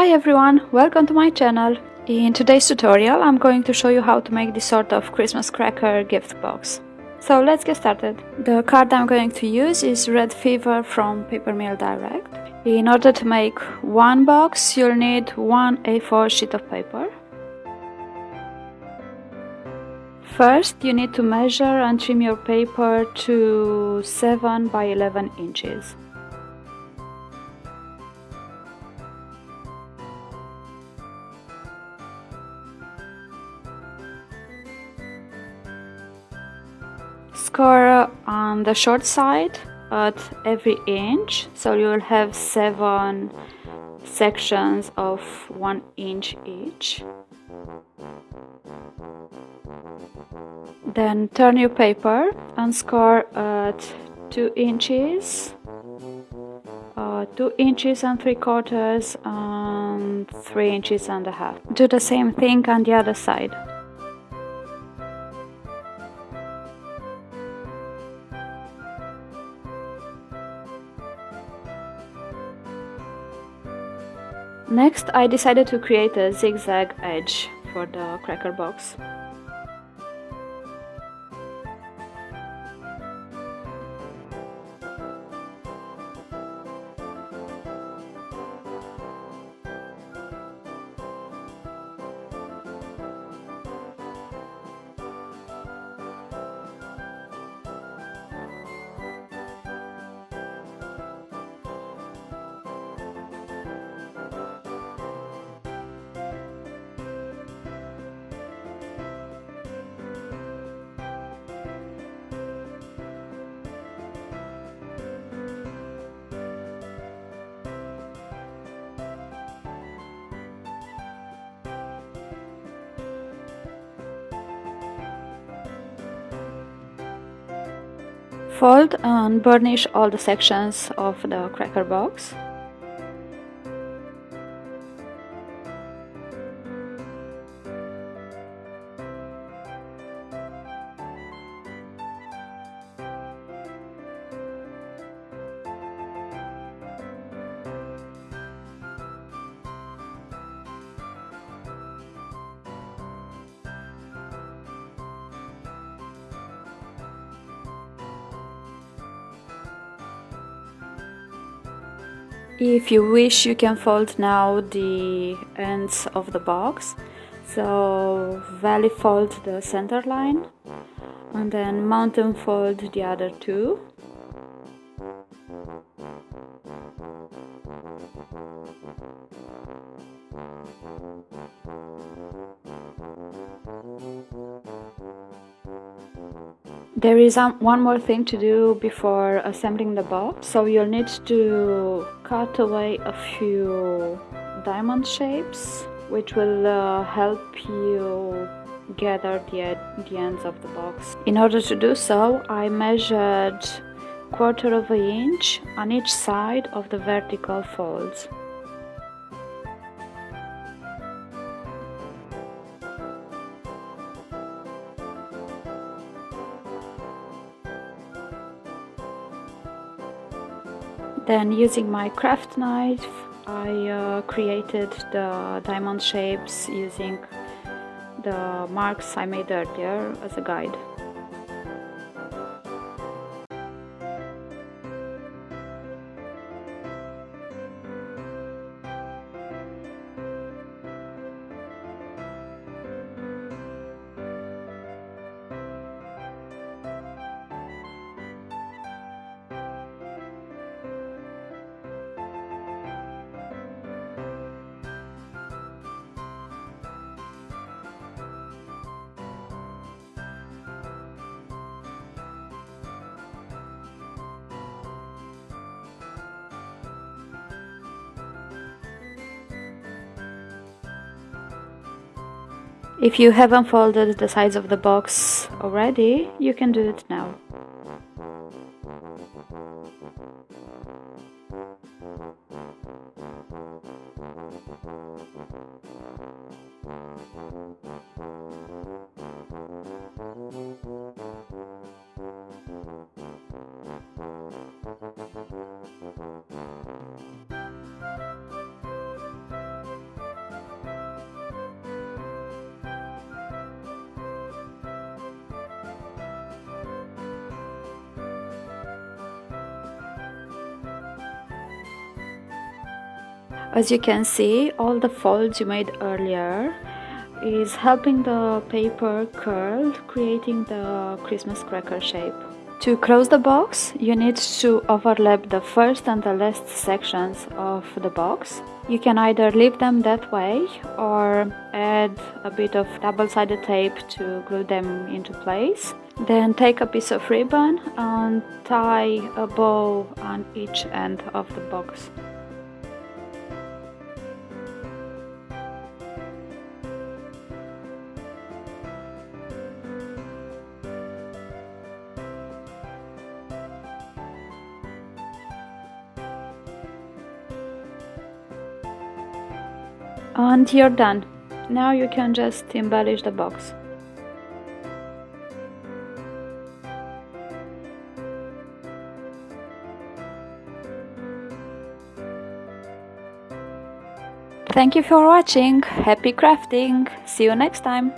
Hi everyone, welcome to my channel. In today's tutorial I'm going to show you how to make this sort of Christmas cracker gift box. So let's get started. The card I'm going to use is Red Fever from Papermill Direct. In order to make one box you'll need one A4 sheet of paper. First you need to measure and trim your paper to 7 by 11 inches. Score on the short side at every inch. So you'll have seven sections of one inch each. Then turn your paper and score at two inches. Uh, two inches and three quarters and three inches and a half. Do the same thing on the other side Next, I decided to create a zigzag edge for the cracker box. Fold and burnish all the sections of the cracker box. If you wish you can fold now the ends of the box so valley fold the center line and then mountain fold the other two There is um, one more thing to do before assembling the box. So you'll need to cut away a few diamond shapes which will uh, help you gather the, the ends of the box. In order to do so, I measured quarter of an inch on each side of the vertical folds. Then using my craft knife I uh, created the diamond shapes using the marks I made earlier as a guide. If you haven't folded the sides of the box already, you can do it now. As you can see, all the folds you made earlier is helping the paper curl, creating the Christmas cracker shape. To close the box, you need to overlap the first and the last sections of the box. You can either leave them that way or add a bit of double-sided tape to glue them into place. Then take a piece of ribbon and tie a bow on each end of the box. And you're done. Now you can just embellish the box. Thank you for watching, happy crafting, see you next time!